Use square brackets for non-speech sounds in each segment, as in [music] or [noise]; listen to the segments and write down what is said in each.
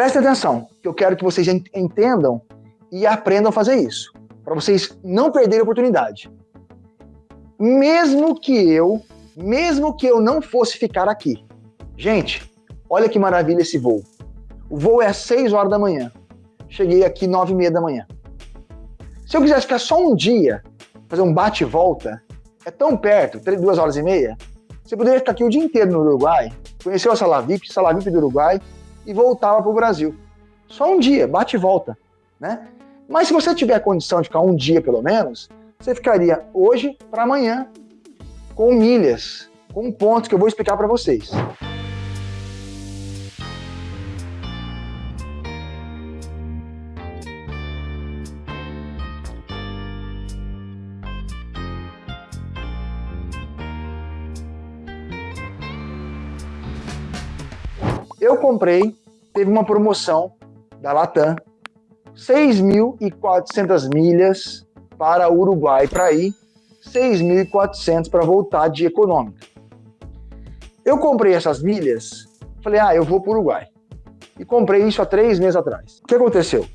Prestem atenção, que eu quero que vocês entendam e aprendam a fazer isso, para vocês não perderem a oportunidade. Mesmo que eu, mesmo que eu não fosse ficar aqui. Gente, olha que maravilha esse voo. O voo é às 6 horas da manhã. Cheguei aqui 9 e meia da manhã. Se eu quisesse ficar só um dia, fazer um bate e volta, é tão perto, 2 horas e meia, você poderia ficar aqui o dia inteiro no Uruguai, conhecer a Sala VIP, Sala VIP do Uruguai, e voltava para o Brasil. Só um dia, bate e volta, né? Mas se você tiver condição de ficar um dia pelo menos, você ficaria hoje para amanhã com milhas, com pontos que eu vou explicar para vocês. Eu comprei, teve uma promoção da Latam, 6.400 milhas para Uruguai para ir, 6.400 para voltar de econômica. Eu comprei essas milhas, falei, ah, eu vou para o Uruguai. E comprei isso há três meses atrás. O que aconteceu?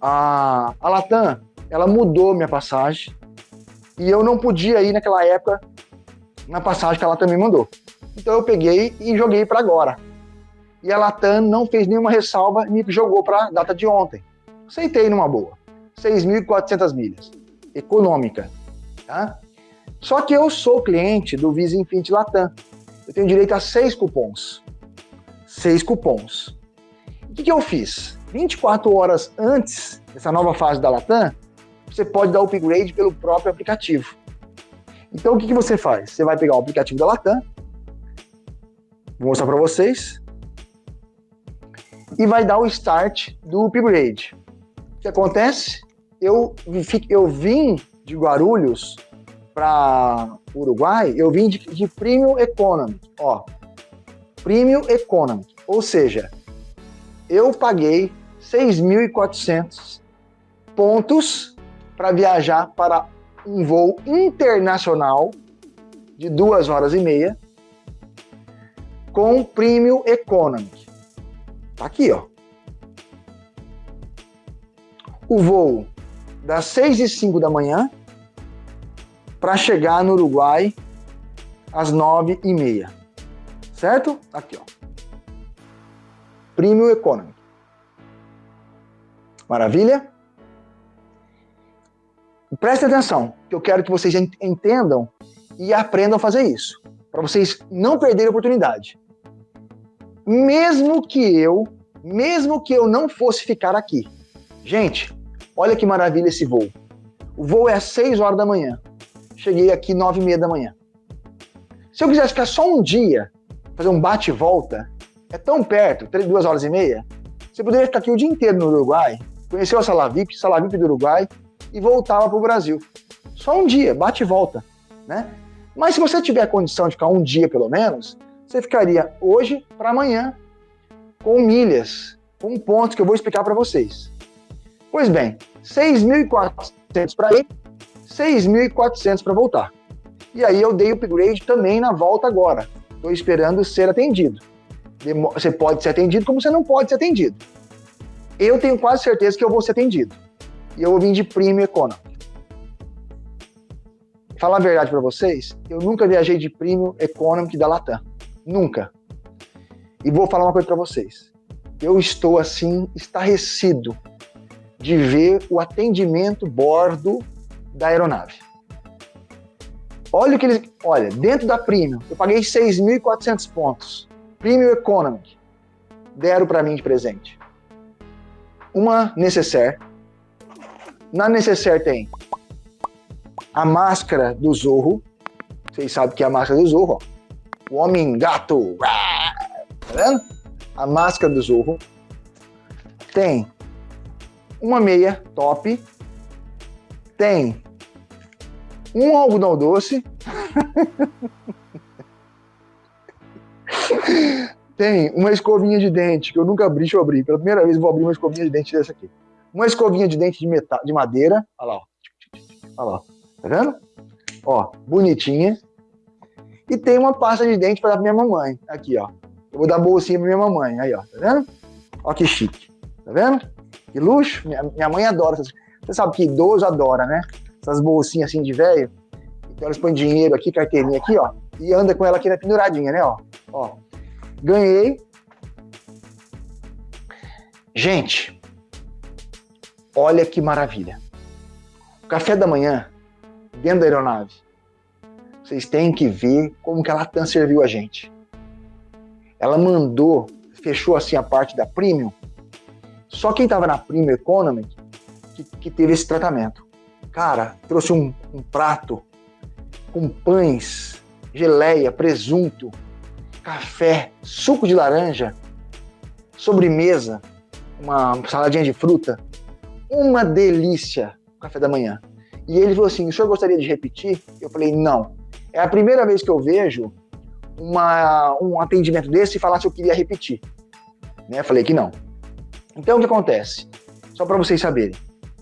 A, a Latam, ela mudou minha passagem e eu não podia ir naquela época na passagem que ela também mandou. Então eu peguei e joguei para agora e a Latam não fez nenhuma ressalva e me jogou para a data de ontem. Aceitei numa boa. 6.400 milhas. Econômica. Tá? Só que eu sou cliente do Visa Infinity Latam. Eu tenho direito a seis cupons. Seis cupons. O que, que eu fiz? 24 horas antes dessa nova fase da Latam, você pode dar upgrade pelo próprio aplicativo. Então o que, que você faz? Você vai pegar o aplicativo da Latam, vou mostrar para vocês, e vai dar o start do upgrade. O que acontece? Eu, eu vim de Guarulhos para Uruguai, eu vim de, de Premium Economy, ó, Premium Economy, ou seja, eu paguei 6.400 pontos para viajar para um voo internacional de duas horas e meia com Premium Economy. Tá aqui, ó. O voo das 6 e 5 da manhã para chegar no Uruguai às 9 e meia. Certo? Aqui, ó. Premium Economy. Maravilha? Preste atenção, que eu quero que vocês entendam e aprendam a fazer isso, para vocês não perderem a oportunidade mesmo que eu, mesmo que eu não fosse ficar aqui. Gente, olha que maravilha esse voo. O voo é às 6 horas da manhã. Cheguei aqui 9 e meia da manhã. Se eu quisesse ficar só um dia, fazer um bate e volta, é tão perto, 2 horas e meia, você poderia ficar aqui o dia inteiro no Uruguai, conhecer a Sala VIP, Sala VIP do Uruguai, e voltava para o Brasil. Só um dia, bate e volta, né? Mas se você tiver condição de ficar um dia pelo menos, você ficaria hoje para amanhã com milhas, com pontos que eu vou explicar para vocês. Pois bem, 6.400 para ir, 6.400 para voltar. E aí eu dei upgrade também na volta agora. Estou esperando ser atendido. Você pode ser atendido como você não pode ser atendido. Eu tenho quase certeza que eu vou ser atendido. E eu vou vir de Premium Economy. Falar a verdade para vocês, eu nunca viajei de Premium Economy da Latam. Nunca. E vou falar uma coisa para vocês. Eu estou assim estarrecido de ver o atendimento bordo da aeronave. Olha o que eles, olha, dentro da Premium, eu paguei 6.400 pontos. Premium Economy deram para mim de presente. Uma necessaire. Na necessaire tem a máscara do Zorro. Vocês sabem que é a máscara do Zorro, ó o homem gato, tá vendo? A máscara do Zorro. Tem uma meia top. Tem um algodão doce. [laughs] Tem uma escovinha de dente, que eu nunca abri, deixa eu abrir. Pela primeira vez eu vou abrir uma escovinha de dente dessa aqui. Uma escovinha de dente de, metal, de madeira. Olha lá, ó. Olha lá, tá vendo? Ó, bonitinha. E tem uma pasta de dente para dar pra minha mamãe. Aqui, ó. Eu vou dar bolsinha pra minha mamãe. Aí, ó. Tá vendo? Olha que chique. Tá vendo? Que luxo. Minha, minha mãe adora. Essas... Você sabe que idoso adora, né? Essas bolsinhas assim de velho. Então elas põem dinheiro aqui, carteirinha aqui, ó. E anda com ela aqui na penduradinha, né? Ó. ó. Ganhei. Gente, olha que maravilha. O café da manhã, dentro da aeronave. Vocês têm que ver como que a Latam serviu a gente. Ela mandou, fechou assim a parte da Premium. Só quem estava na Premium Economy que, que, teve esse tratamento. Cara, trouxe um, um prato com pães, geleia, presunto, café, suco de laranja, sobremesa, uma saladinha de fruta. Uma delícia café da manhã. E ele falou assim: o senhor gostaria de repetir? Eu falei: não. É a primeira vez que eu vejo uma, um atendimento desse e falar se eu queria repetir. Né? Falei que não. Então o que acontece? Só para vocês saberem.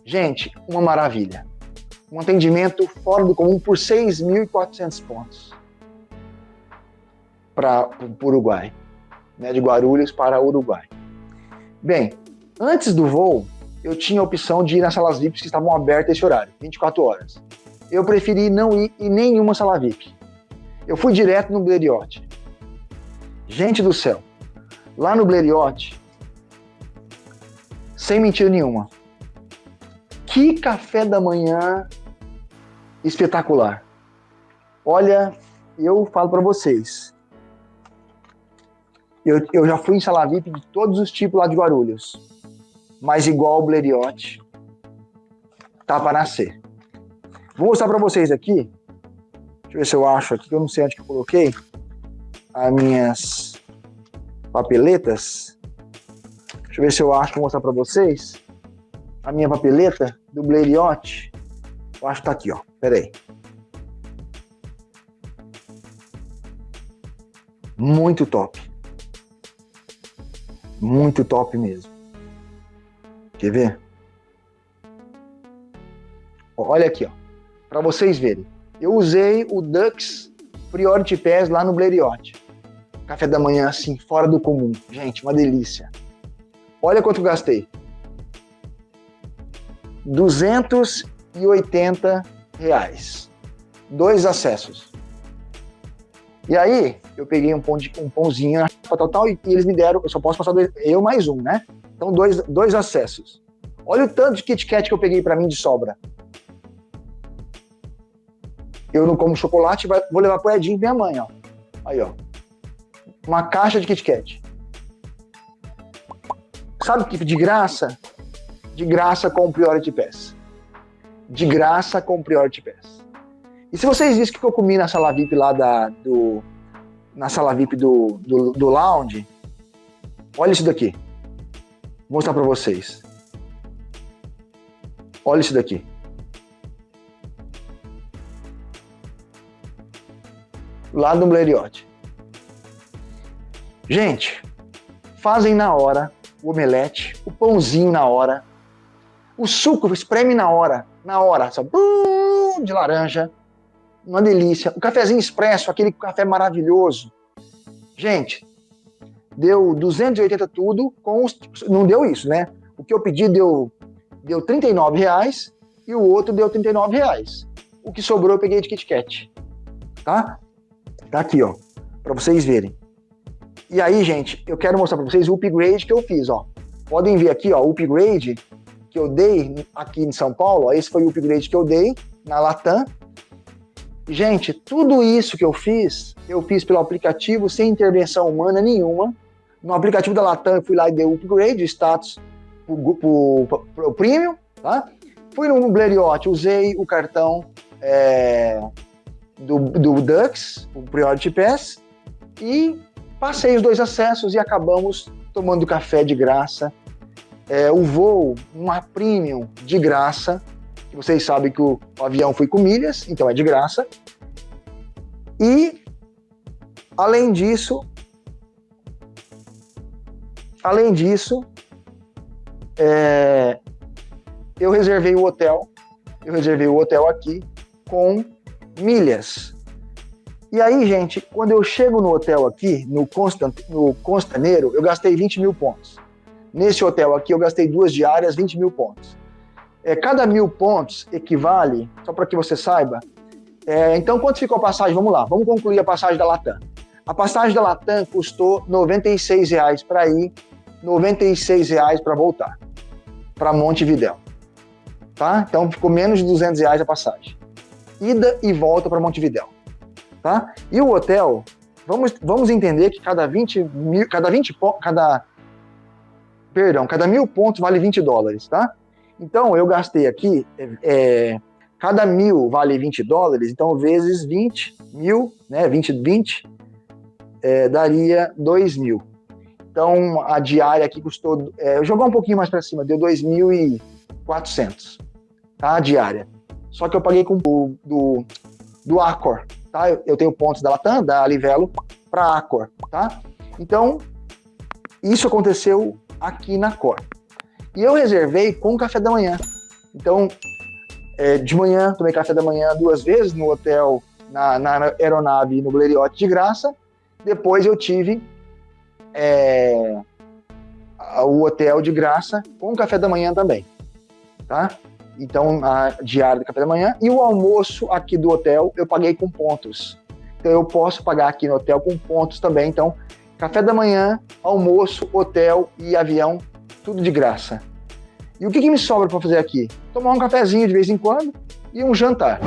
Gente, uma maravilha. Um atendimento fora do comum por 6.400 pontos para o Uruguai. Né? De Guarulhos para Uruguai. Bem, antes do voo, eu tinha a opção de ir nas salas VIPs que estavam abertas esse horário, 24 horas. Eu preferi não ir em nenhuma sala VIP. Eu fui direto no Blériot. Gente do céu, lá no Blériot, sem mentira nenhuma, que café da manhã espetacular. Olha, eu falo para vocês, eu, eu já fui em sala VIP de todos os tipos lá de Guarulhos mas igual o Blériot, tá para nascer. Vou mostrar para vocês aqui, deixa eu ver se eu acho aqui, que eu não sei onde que eu coloquei, as minhas papeletas. Deixa eu ver se eu acho, vou mostrar para vocês a minha papeleta do Blériot. Eu acho que tá aqui, ó. Pera aí. Muito top. Muito top mesmo. Quer ver? Olha aqui, ó. Para vocês verem. Eu usei o Dux Priority Pass lá no Blériot. Café da manhã, assim, fora do comum. Gente, uma delícia. Olha quanto gastei. 280 reais. Dois acessos. E aí, eu peguei um, pão de, um pãozinho, tal, e eles me deram, eu só posso passar dois, eu mais um, né? Então, dois, dois acessos. Olha o tanto de Kit Kat que eu peguei para mim de sobra. Eu não como chocolate, vou levar pro Edinho minha mãe, ó. Aí, ó. Uma caixa de Kit Kat. Sabe que de graça? De graça com o Priority Pass. De graça com o Priority Pass. E se vocês viram o que eu comi na sala VIP lá da, do... Na sala VIP do, do, do lounge, olha isso daqui. Vou mostrar para vocês. Olha isso daqui. Lá do Blériot. Gente, fazem na hora o omelete, o pãozinho na hora, o suco espreme na hora, na hora, sabe? de laranja, uma delícia. O cafezinho expresso, aquele café maravilhoso. Gente, deu 280 tudo, com os, não deu isso, né? O que eu pedi deu, deu 39 reais e o outro deu 39 reais. O que sobrou eu peguei de Kit Kat, tá? Tá aqui, ó, para vocês verem. E aí, gente, eu quero mostrar para vocês o upgrade que eu fiz, ó. Podem ver aqui, ó, o upgrade que eu dei aqui em São Paulo, ó, esse foi o upgrade que eu dei na Latam. Gente, tudo isso que eu fiz, eu fiz pelo aplicativo sem intervenção humana nenhuma. No aplicativo da Latam, eu fui lá e dei o upgrade, status para o premium, tá? Fui no Blériot, usei o cartão é, do, do Dux, o Priority Pass, e passei os dois acessos e acabamos tomando café de graça. É, o voo, uma premium de graça, vocês sabem que o, o avião foi com milhas, então é de graça. E, além disso, Além disso, é, eu reservei o hotel, eu reservei o hotel aqui com milhas. E aí, gente, quando eu chego no hotel aqui, no, Constant, no Constaneiro, eu gastei 20 mil pontos. nesse hotel aqui eu gastei duas diárias, 20 mil pontos. É, cada mil pontos equivale, só para que você saiba, é, então quanto ficou a passagem? Vamos lá, vamos concluir a passagem da Latam. A passagem da Latam custou R$ 96 para ir, R$ 96 para voltar, para Montevidéu. Tá? Então ficou menos de 200 reais a passagem. Ida e volta para Montevidéu. Tá? E o hotel, vamos, vamos entender que cada 20 mil, cada 20 cada perdão, cada mil pontos vale 20 dólares, tá? Então eu gastei aqui, é, cada mil vale 20 dólares, então vezes 20 mil, né, 20, 20 é, daria 2 mil. Então a diária aqui custou, é, eu jogar um pouquinho mais para cima, deu 2.400, tá? A diária. Só que eu paguei com o do, do Accor, tá? Eu, eu tenho pontos da Latam, da Livelo, para Accor, tá? Então isso aconteceu aqui na Cor. E eu reservei com café da manhã. Então, é, de manhã, tomei café da manhã duas vezes no hotel, na, na aeronave no Blériot de graça. Depois eu tive é, o hotel de graça com café da manhã também. Tá? Então, a diária do café da manhã. E o almoço aqui do hotel eu paguei com pontos. Então, eu posso pagar aqui no hotel com pontos também. Então, Café da manhã, almoço, hotel e avião, tudo de graça. E o que, que me sobra para fazer aqui? Tomar um cafezinho de vez em quando e um jantar.